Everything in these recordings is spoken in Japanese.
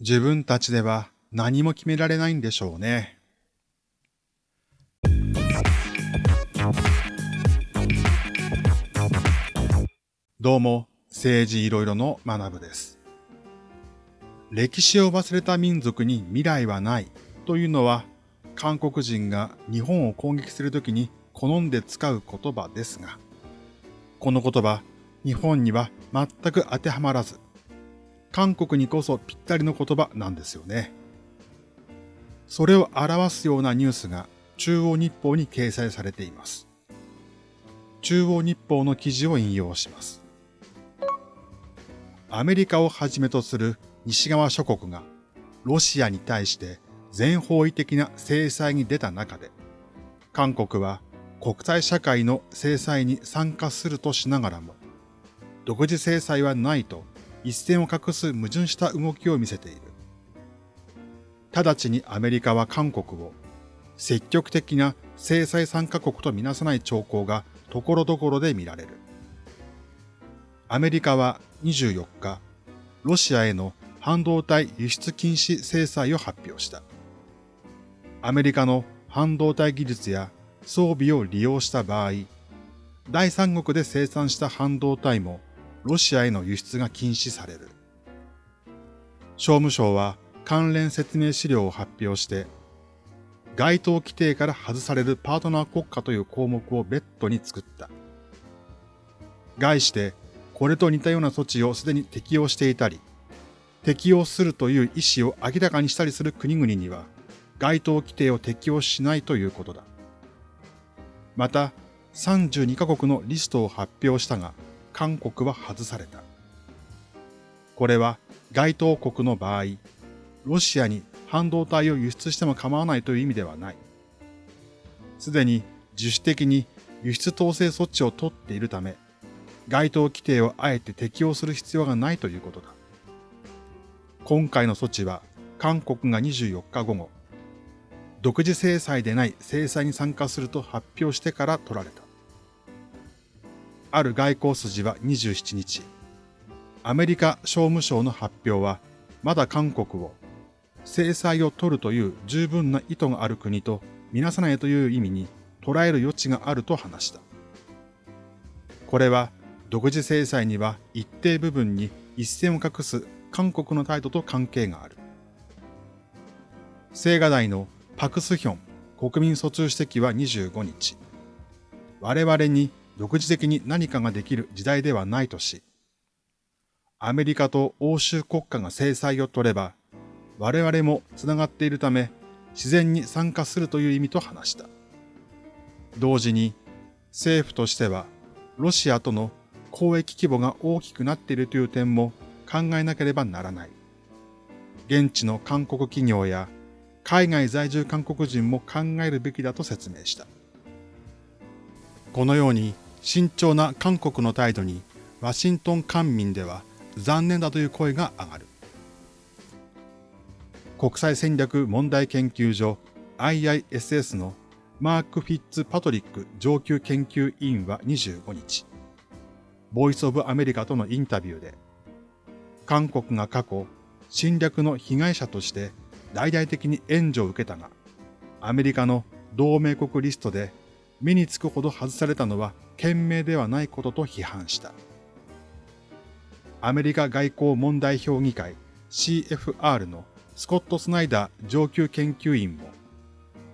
自分たちでは何も決められないんでしょうね。どうも、政治いろいろの学部です。歴史を忘れた民族に未来はないというのは、韓国人が日本を攻撃するときに好んで使う言葉ですが、この言葉、日本には全く当てはまらず、韓国にこそぴったりの言葉なんですよね。それを表すようなニュースが中央日報に掲載されています。中央日報の記事を引用します。アメリカをはじめとする西側諸国がロシアに対して全方位的な制裁に出た中で、韓国は国際社会の制裁に参加するとしながらも、独自制裁はないと一線を画す矛盾した動きを見せている。直ちにアメリカは韓国を積極的な制裁参加国とみなさない兆候がところどころで見られる。アメリカは24日、ロシアへの半導体輸出禁止制裁を発表した。アメリカの半導体技術や装備を利用した場合、第三国で生産した半導体もロシアへの輸出が禁止される。商務省は関連説明資料を発表して、該当規定から外されるパートナー国家という項目を別途に作った。概して、これと似たような措置をすでに適用していたり、適用するという意思を明らかにしたりする国々には、該当規定を適用しないということだ。また、32カ国のリストを発表したが、韓国は外された。これは該当国の場合、ロシアに半導体を輸出しても構わないという意味ではない。すでに自主的に輸出統制措置を取っているため、該当規定をあえて適用する必要がないということだ。今回の措置は韓国が24日午後、独自制裁でない制裁に参加すると発表してから取られた。ある外交筋は27日、アメリカ商務省の発表は、まだ韓国を制裁を取るという十分な意図がある国とみなさないという意味に捉える余地があると話した。これは独自制裁には一定部分に一線を画す韓国の態度と関係がある。青瓦台のパクスヒョン国民疎通主席は25日、我々に独自的に何かができる時代ではないとし、アメリカと欧州国家が制裁を取れば、我々もつながっているため、自然に参加するという意味と話した。同時に、政府としては、ロシアとの交易規模が大きくなっているという点も考えなければならない。現地の韓国企業や海外在住韓国人も考えるべきだと説明した。このように慎重な韓国の態度にワシントン官民では残念だという声が上がる。国際戦略問題研究所 IISS のマーク・フィッツ・パトリック上級研究委員は25日、ボイス・オブ・アメリカとのインタビューで、韓国が過去侵略の被害者として大々的に援助を受けたが、アメリカの同盟国リストで目につくほど外されたのは賢明ではないことと批判した。アメリカ外交問題評議会 CFR のスコット・スナイダー上級研究員も、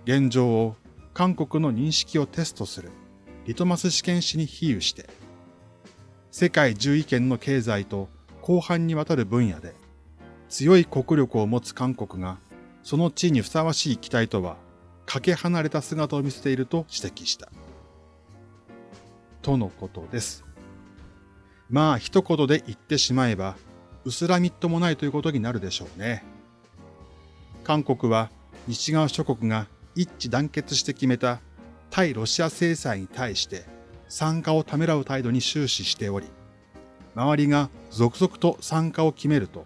現状を韓国の認識をテストするリトマス試験紙に比喩して、世界10意見の経済と広範にわたる分野で強い国力を持つ韓国がその地位にふさわしい期待とはかけ離れた姿を見せていると指摘した。とのことです。まあ一言で言ってしまえば、薄らみっともないということになるでしょうね。韓国は西側諸国が一致団結して決めた対ロシア制裁に対して参加をためらう態度に終始しており、周りが続々と参加を決めると、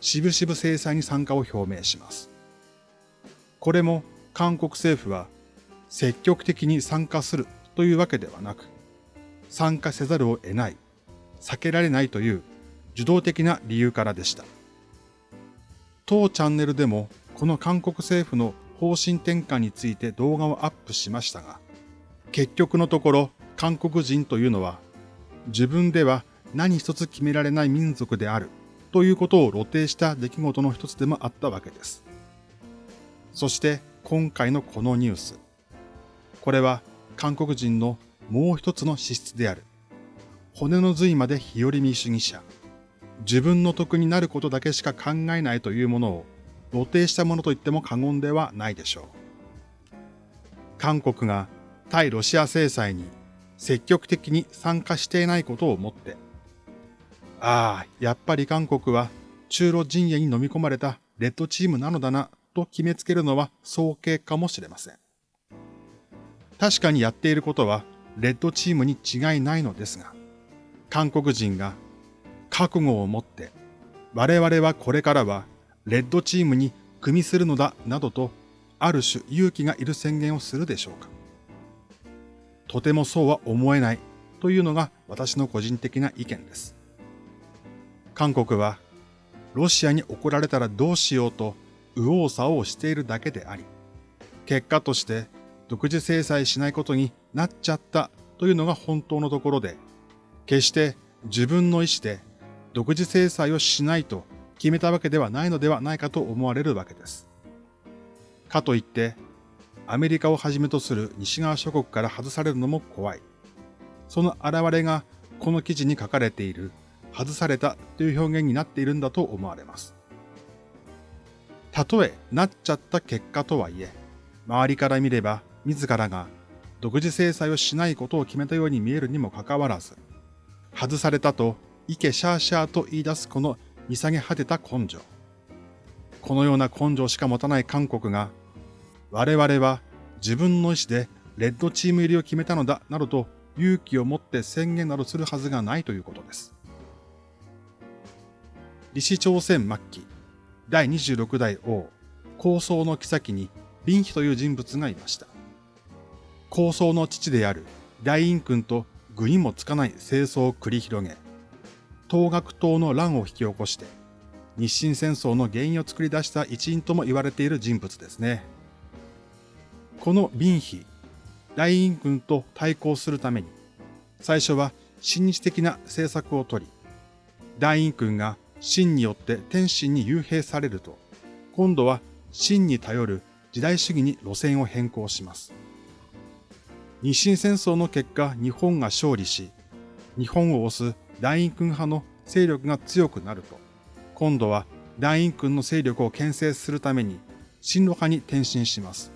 渋々制裁に参加を表明します。これも韓国政府は積極的に参加するというわけではなく、参加せざるを得ない、避けられないという受動的な理由からでした。当チャンネルでもこの韓国政府の方針転換について動画をアップしましたが、結局のところ韓国人というのは自分では何一つ決められない民族であるということを露呈した出来事の一つでもあったわけです。そして今回のこのニュース。これは韓国人のもう一つの資質である。骨の髄まで日和見主義者。自分の得になることだけしか考えないというものを露呈したものと言っても過言ではないでしょう。韓国が対ロシア制裁に積極的に参加していないことをもって、ああ、やっぱり韓国は中ロ陣営に飲み込まれたレッドチームなのだなと決めつけるのは早計かもしれません。確かにやっていることはレッドチームに違いないのですが、韓国人が覚悟を持って我々はこれからはレッドチームに組みするのだなどとある種勇気がいる宣言をするでしょうか。とてもそうは思えないというのが私の個人的な意見です。韓国はロシアに怒られたらどうしようと右往左往しているだけであり、結果として独自制裁しないことになっちゃったというのが本当のところで、決して自分の意思で独自制裁をしないと決めたわけではないのではないかと思われるわけです。かといって、アメリカをはじめとする西側諸国から外されるのも怖い。その現れがこの記事に書かれている外されたという表現になっているんだと思われます。たとえなっちゃった結果とはいえ、周りから見れば自らが独自制裁をしないことを決めたように見えるにもかかわらず、外されたとイケシャーシャーと言い出すこの見下げ果てた根性。このような根性しか持たない韓国が我々は自分の意思でレッドチーム入りを決めたのだなどと勇気を持って宣言などするはずがないということです。李氏朝鮮末期、第26代王、高僧の妃に林妃という人物がいました。高僧の父である大陰君と具にもつかない清掃を繰り広げ、東学党の乱を引き起こして、日清戦争の原因を作り出した一員とも言われている人物ですね。この林妃、大陰軍と対抗するために、最初は親日的な政策をとり、大陰軍が秦によって天津に幽閉されると、今度は秦に頼る時代主義に路線を変更します。日清戦争の結果、日本が勝利し、日本を押す大陰軍派の勢力が強くなると、今度は大陰軍の勢力を牽制するために、親ロ派に転身します。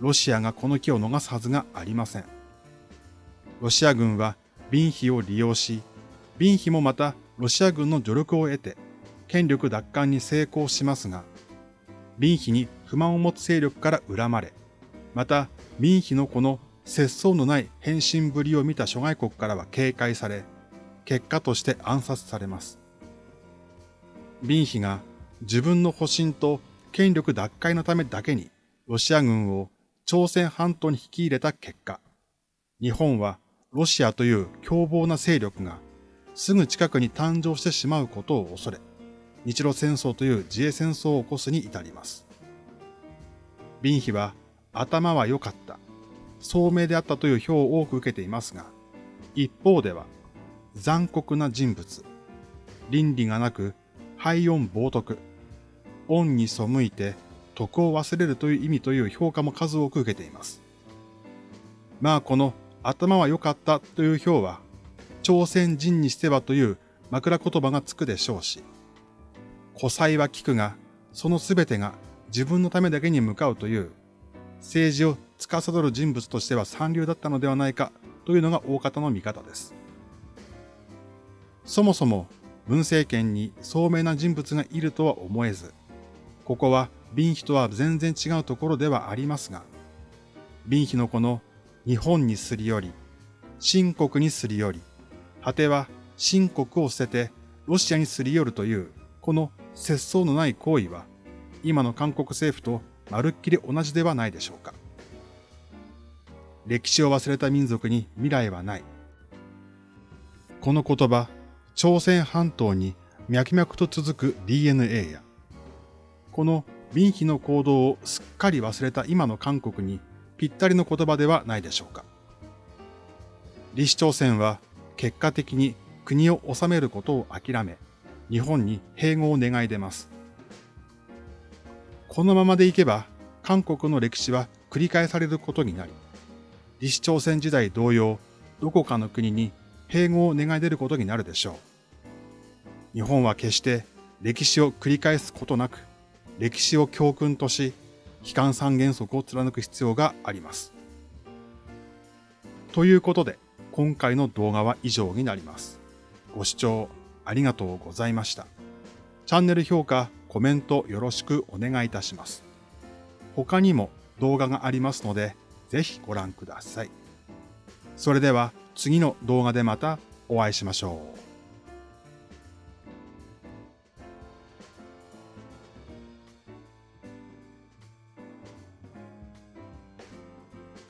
ロシアがこの機を逃すはずがありません。ロシア軍はビンヒを利用し、ビンヒもまたロシア軍の助力を得て権力奪還に成功しますが、ビンヒに不満を持つ勢力から恨まれ、またビンヒのこの節操のない変身ぶりを見た諸外国からは警戒され、結果として暗殺されます。ビンヒが自分の保身と権力奪回のためだけにロシア軍を朝鮮半島に引き入れた結果、日本はロシアという凶暴な勢力がすぐ近くに誕生してしまうことを恐れ、日露戦争という自衛戦争を起こすに至ります。ビンヒは頭は良かった、聡明であったという評を多く受けていますが、一方では残酷な人物、倫理がなく、廃音冒涜、恩に背いて徳を忘れるという意味という評価も数多く受けています。まあこの頭は良かったという評は、朝鮮人にしてはという枕言葉がつくでしょうし、古才は聞くが、そのすべてが自分のためだけに向かうという、政治を司る人物としては三流だったのではないかというのが大方の見方です。そもそも文政権に聡明な人物がいるとは思えず、ここはンヒとは全然違うところではありますが、ンヒのこの日本にすり寄り、新国にすり寄り、果ては新国を捨ててロシアにすり寄るという、この節操のない行為は、今の韓国政府とまるっきり同じではないでしょうか。歴史を忘れた民族に未来はない。この言葉、朝鮮半島に脈々と続く DNA やこの民費の行動をすっかり忘れた今の韓国にぴったりの言葉ではないでしょうか。李氏朝鮮は結果的に国を治めることを諦め、日本に併合を願い出ます。このままでいけば、韓国の歴史は繰り返されることになり、李氏朝鮮時代同様、どこかの国に併合を願い出ることになるでしょう。日本は決して歴史を繰り返すことなく、歴史を教訓とし、機関三原則を貫く必要があります。ということで、今回の動画は以上になります。ご視聴ありがとうございました。チャンネル評価、コメントよろしくお願いいたします。他にも動画がありますので、ぜひご覧ください。それでは次の動画でまたお会いしましょう。